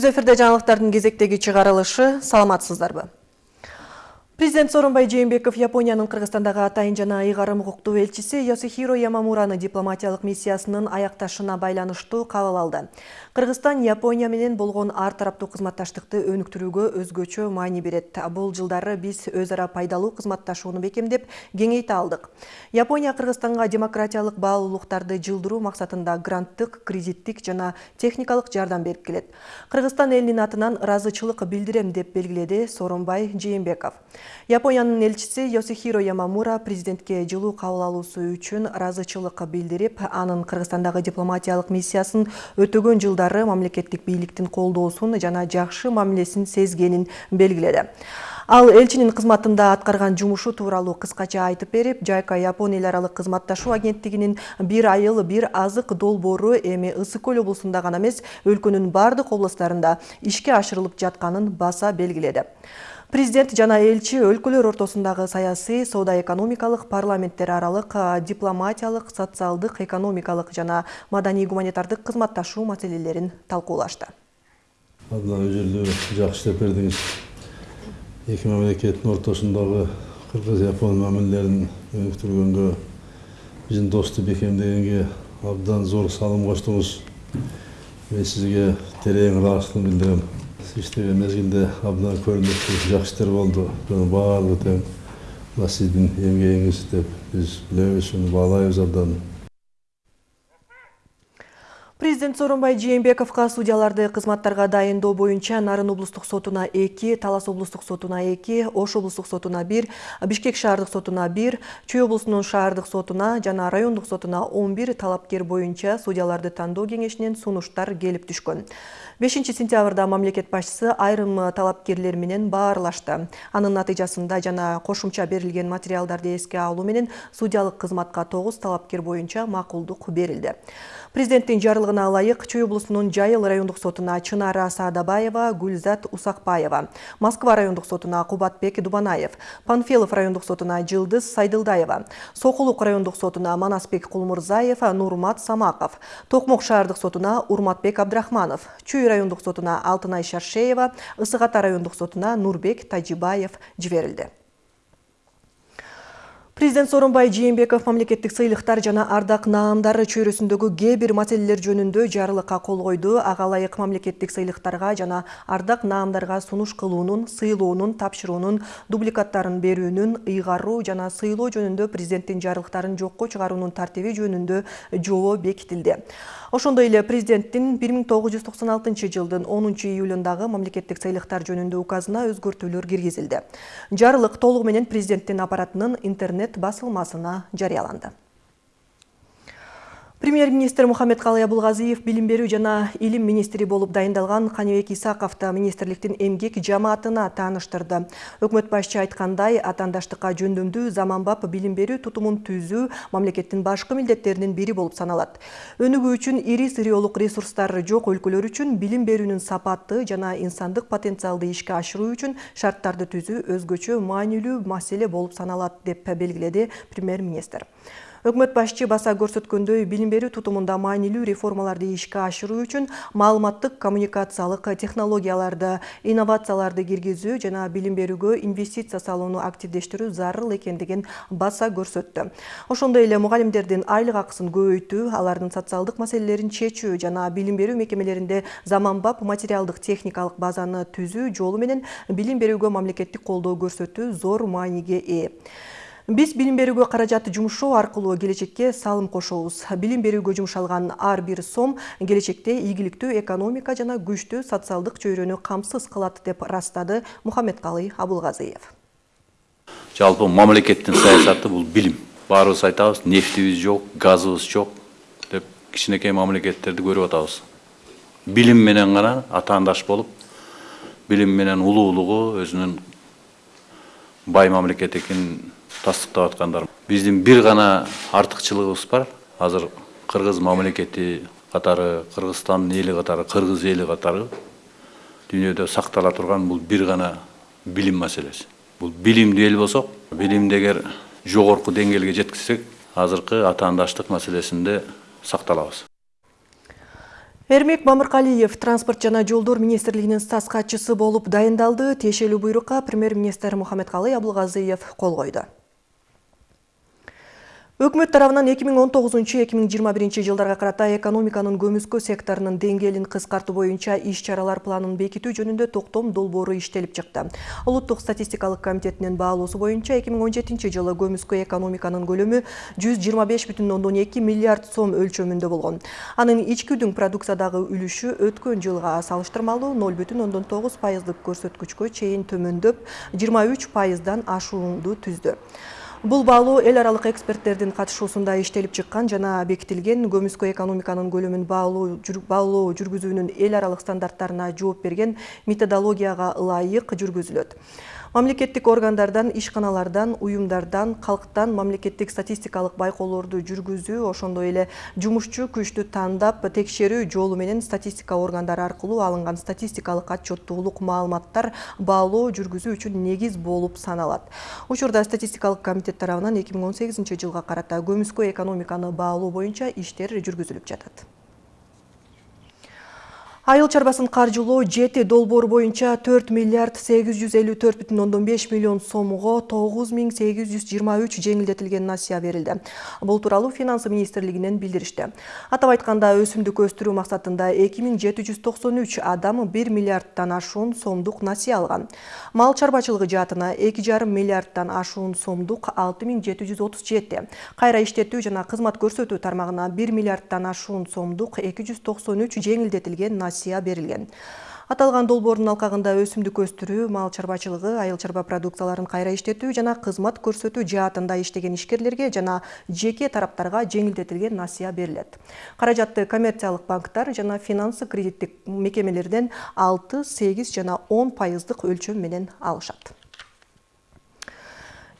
Түз эфирде кезектегі чыгарылышы саламатсыздарбы? Президент Сооронбай Жээнбеков Японияның Кыргызстандагы атайын жана ыйгарым укуктуу элчиси Йосихиро Ямамураны дипломатиялык миссиясынын аякташына байланыштуу кабыл алды. Кыргызстан Япония менен болгон ар тараптуу кызматташтыкты өнүктүрүүгө өзгөчө маани берет. Бул жылдары биз өз ара пайдалуу кызматташууну бекемдеп, кеңейте алдык. Япония Кыргызстанга демократиялык баалуулуктарды жылдыруу максатында гранттык, кредиттик жана техникалык жардам берип келет. Кыргызстан элинин атынан ыраазычылык билдирем деп белгиледи Сооронбай Жээнбеков. Япониянын элчиси Йосихиро Ямамура президентке жылуу кабыл алуусу үчүн ыраазычылык билдирип, анын Кыргызстандагы дипломатиялык миссиясын өтөгөн жылдары мамлекеттик бийликтин колдоосун жана жакшы мамилесин сезгенин белгиледи. Ал элчинин кызматында аткарган жумушу тууралуу кыскача айтып берип, Жайка Япон эл аралык кызматташуу агенттигинин бир айыл бир азык долбоору эми Ысык көл облусунда гана эмес, өлкөнүн бардык облустарында ишке ашырылып жатканын баса белгиледи. Президент жана элчи өлкөлөр ортосундагы саясий, соода-экономикалык, парламенттер аралык, дипломатиялык, социалдык, экономикалык жана маданий-гуманитардык кызматташуу маселелерин талкуулашты. Абдан өзүлүү жакшы деп бердиңиз. Эки мамлекеттин ортосундагы кыргыз-япон мамилелерин өнүктүргөнгө, биздин достук бекемдегенге абдан зор салым коштуңуз. Мен сизге терең ыраазычылык билдирем. Иштеген мезгилде абдан көрүнүктүү жакшы иштер болду бунун баардыгы тең мына сиздин эмгегиңиз деп биз билебиз уну баалайбыз абдан Президент Сооронбай Жээнбековго судьяларды кызматтарга дайындоо боюнча Нарын облустук сотуна 2, Талас облустук сотуна 2, Ош облустук сотуна 1, Бишкек шаардык сотуна 1, Чүй облусунун шаардык сотуна жана райондук сотуна 11 талапкер боюнча судьяларды тандоо кеңешинен сунуштар келип түшкөн. 5 сентябрда мамлекет башчысы айрым талапкерлер менен баарлашты. Анын натыйжасында жана кошумча берилген материалдарды эске алуу менен судьялык кызматка 9 талапкер боюнча макулдук берилди. Президенттин жарлыгына ылайык Чүй облусунун Жайыл райондук сотуна Чынара Саадабаева, Гүлзат Усакбаева, Москва райондук сотуна Кубатбек Дубанаев, Панфилов райондук сотуна Жылдыз Сайдылдаева, Сокулук райондук сотуна Манасбек Кулмурзаев, Нурмат Самаков, Токмок шаардык сотуна Урматбек Абдрахманов, Чүй райондук сотуна Алтынай Шаршеева, Ысык Ата райондук сотуна Нурбек Тажибаев жиберилди. Президент Сооронбай Жээнбеков мамлекеттик сыйлыктар жана ардак наамдар чөйрөсүндөгү кээ бир маселелер жөнүндө жарлыкка кол койду. Ага ылайык мамлекеттик сыйлыктарга жана ардак наамдарга сунуш кылуунун, сыйлоонун, тапшыруунун, дубликаттарын берүүнүн, ыйгаруу жана сыйлоо жөнүндө президенттин жарлыктарын жокко чыгаруунун тартиби жөнүндө жобо бекитилди. Ошондой эле президенттин 1996 жылдын 10 июлундагы мамлекеттик сыйлыктар жөнүндө указына өзгөртүүлөр киргизилди. Жарлык толугу менен президенттин аппаратынын интернет басылмасына жарыяланды. Премьер-министр Мухаммед Калай Абулгазиев билим берүү жана илим министри болуп дайындалган Каныбек Исаковду министрликтин эмгек жамаатына тааныштырды. Өкмөт башчы айткандай, атаандаштыкка жөндөмдүү заманбап билим берүү тутумун түзүү мамлекеттин башкы милдеттеринин бири болуп саналат. Өнүгүү үчүн ири сыриолук ресурстары жок өлкөлөр үчүн билим берүүнүн сапаты жана инсандык потенциалды ишке ашыруу үчүн шарттарды түзүү өзгөчө маанилүү маселе болуп саналат деп белгиледи премьер-министр. Өкмөт башчы баса көрсөткөндөй билим берүү тутумунда маанилүү реформаларды ишке ашыруу үчүн маалыматтык коммуникациялык технологияларды, инновацияларды киргизүү жана билим берүүгө инвестиция салууну активдештирүү зарыл экендигин баса көрсөттү. Ошондой эле мугалимдердин айлык акысын көбөйтүү, алардын социалдык маселелерин чечүү жана билим берүү мекемелеринде заманбап материалдык техникалык базаны түзүү жолу менен билим берүүгө мамлекеттик колдоо көрсөтүү зор мааниге ээ. Биз билим берүүгө каражатты жумшоо аркылуу келечекке салым кошобуз. Билим берүүгө жумшалган ар бир сом келечекте ийгиликтүү экономика жана күчтүү социалдык чөйрөнү камсыз кылат деп ырастады Мухаммедкалый Абулгазиев. Жалпы мамлекеттин саясаты бул билим. Баарыбыз айтабыз, нефтибиз жок, газыбыз жок деп кичинекей мамлекеттерди көрүп атабыз. Билим менен гана атаандаш болуп, билим менен улуулугу бай мамлекет экенин тастыктап аткандар биздин бир гана артыкчылыгыбыз бар. Азыр кыргыз мамлекети катары кыргызстандын эли катары кыргыз эли катары дүйнөдө сактала турган бул бир гана билим маселеси бул билимдүү эл болсок билимди эгер жогорку деңгээлге жеткизсек азыркы атаандаштык маселесинде сакталабыз Эрмек Мамыркалиев транспорт жана жолдор министрлигинин стас катчысы болуп дайындалды. Тиешелүү буйрукка премьер-министр Мухаммедкалый Абылгазыев кол койду. Өкмөт тарабынан 2019-2021 жылдарга карата экономиканын көмүскө секторунун деңгээлин кыскартуу боюнча иш чаралар планын бекитүү жөнүндө токтом долбоору иштелип чыкты. Улуттук статистикалык комитетинин баалоосу боюнча 2017 жылы көмүскө экономиканын көлөмү 125,2 миллиард сом өлчөмүндө болгон. Анын ички продукциядагы үлүшү өткөн жылга салыштырмалуу 0,9 пайыздык көрсөткүчкө чейин төмөндөп, 23 пайыздан ашуунду түздү. Бул баалоо эл аралык эксперттердин катышуусунда иштелип чыккан жана бекитилген көмүскө экономиканын көлөмүн баалоо жүргүзүүнүн эл аралык стандарттарына жооп берген методологияга ылайык жүргүзүлөт мамлекеттик органдардан ишканалардан уюмдардан калктан мамлекеттик статистикалык байкоолорду жүргүзүү ошондой эле жумушчу күчтү тандап текшерүү жолу менен статистика органдары аркылуу алынган статистикалык отчеттуулук маалыматтар баалоо жүргүзүү үчүн негиз болуп саналат. Учурда статистикалык комитет тарабынан эки миң он сегизинчи жылга карата көмүскө экономиканы баалоо боюнча иштер жүргүзүлүп жатат Айыл чарбасын каржылоо жети долбоор боюнча 4 миллиард 854,5 миллион сомго 9823 жеңилдетилген насыя берилди. Бул тууралуу финансы министрлигинен билдиришти. Атап айтканда өсүмдүк өстүрүү максатында 2793 адам 1 миллиардтан ашуун сомдук насыя алган. Мал чарбачылыгы жаатына 2,5 миллиардтан ашуун сомдук 6737, кайра иштетүү жана кызмат көрсөтүү тармагына 1 миллиардтан ашуун сомдук 293 жеңилдетилген субсидия берилген аталган долбоордун алкагында өсүмдүк өстүрүү мал чарбачылыгы айыл чарба продукцияларын кайра иштетүү жана кызмат көрсөтүү жаатында иштеген ишкерлерге жана жеке тараптарга жеңилдетилген насыя берилет каражатты коммерциялык банктар жана финансы кредиттик мекемелерден алты сегиз жана он пайыздык өлчөм менен алышат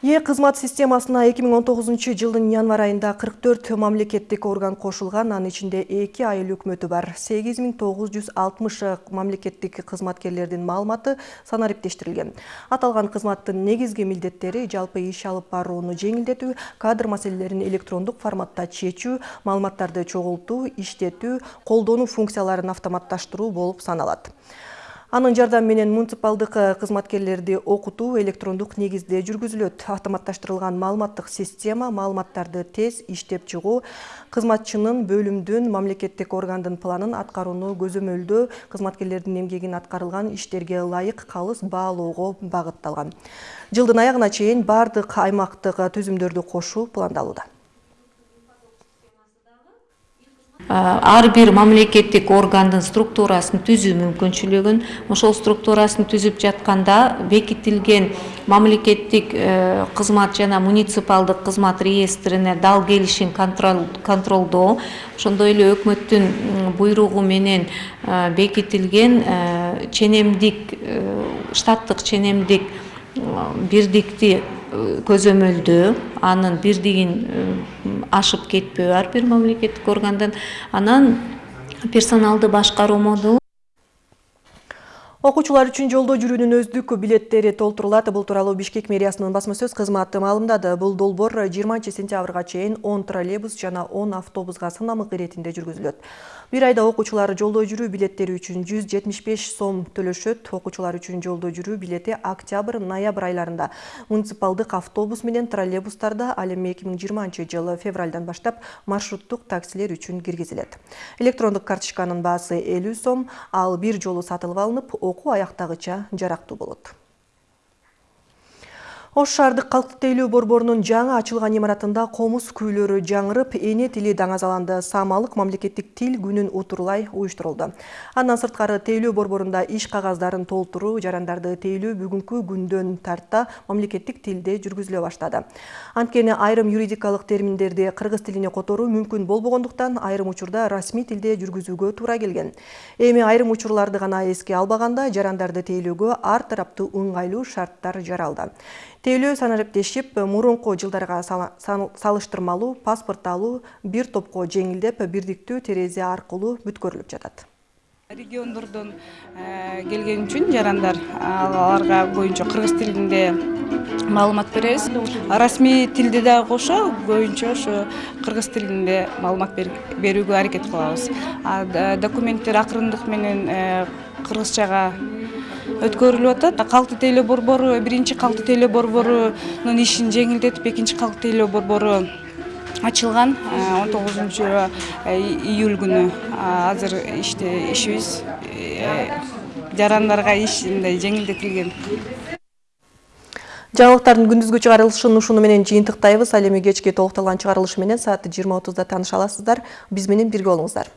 Е кызмат системасына 2019 жылдың январ айында 44 мамлекеттик орган кошулган, анын ичинде 2 айыл өкмөтү бар. 8960 мамлекеттик кызматкерлердин маалыматы санариптештирилген. Аталган кызматтын негизги милдеттери жалпы иш алып барууну жеңилдетүү, кадр маселелерин электрондук форматта чечүү, маалыматтарды чогултуу, иштетүү, колдонуу функцияларын автоматташтыруу болуп саналат. Анын жардамы менен муниципалдык кызматкерлерди окутуу электрондук негизде жүргүзүлөт. Автоматташтырылган маалыматтык система маалыматтарды тез иштеп чыгуу, кызматчынын бөлүмдүн мамлекеттик органдын планын аткарууну көзөмөлдөө, кызматкерлердин эмгегин аткарылган иштерге ылайык калыс баалоого багытталган. Жылдын аягына чейин бардык аймактык түзүмдөрдү кошуу пландалууда. Ар бир мамлекеттик органдын структурасын түзүү мүмкүнчүлүгүн ошол структурасын түзүп жатканда бекитилген мамлекеттик кызмат жана муниципалдык кызмат реестрине дал келишин контролдоо ошондой эле өкмөттүн буйругу менен бекитилген ченемдик штаттык ченемдик бирдикти көзөмөлдөө анын бирдигин ашып кетпөө ар бир мамлекеттик органдан анан персоналды башкаруу модулу окуучулар үчүн жолдо жүрүүнүн өздүк билеттери толтурулат. Бул тууралуу бишкек мэриясынын басма сөз кызматы маалымдады. Бул долбоор жыйырманчы сентябрга чейин он троллейбус жана он автобуска сынамык иретинде жүргүзүлөт бир айда окуучулар жолдо жүрүү билеттери үчүн жүз жетимиш беш сом төлөшөт окуучулар үчүн жолдо жүрүү билети октябрь ноябрь айларында муниципалдык автобус менен троллейбустарда ал эми эки миң жыйырманчы жылы февралдан баштап маршруттук таксилер үчүн киргизилет электрондук карточканын баасы элүү сом ал бир жолу сатылып алынып окуу аяктагыча жарактуу болот ош шаардык калктык тейлөө борборунун жаңы ачылган имаратында комуз күүлөрү жаңырып эне тили даңазаланды. Саамалык мамлекеттик тил күнүн утурлай уюштурулду андан сырткары тейлөө борборунда иш кагаздарын толтуруу жарандарды тейлөө бүгүнкү күндөн тарта мамлекеттик тилде жүргүзүлө баштады. Анткени айрым юридикалык терминдерди кыргыз тилине которуу мүмкүн болбогондуктан айрым учурда расмий тилде жүргүзүүгө туура келген. Эми айрым учурларды гана эске албаганда жарандарды тейлөөгө ар тараптуу ыңгайлуу шарттар жаралды. Тейлөө санариптешип мурунку жылдарга салыштырмалуу паспорт алуу бир топко жеңилдеп бирдиктүү терезе аркылуу бүткөрүлүп жатат. Региондордон келген үчүн жарандар аларга боюнча кыргыз тилинде маалымат беребиз. Расмий тилде дагы кошо көбүнчө ошо кыргыз тилинде маалымат берүүгө аракет кылабыз. Документтер акырындык менен кыргызчага өткөрүлүп атат. Калкты тейлөө борбору биринчи калкты тейлөө борборунун ишин жеңилдетип экинчи калкты тейлөө борбору ачылган он тогузунчу июль күнү. Азыр иште ишибиз жарандарга иш мындай жеңилдетилген. Жаңылыктардын күндүзгү чыгарылышын ушуну менен жыйынтыктайбыз. Ал эми кечки толукталган чыгарылыш менен саат жыйырма отузда тааныша аласыздар биз менен бирге болуңуздар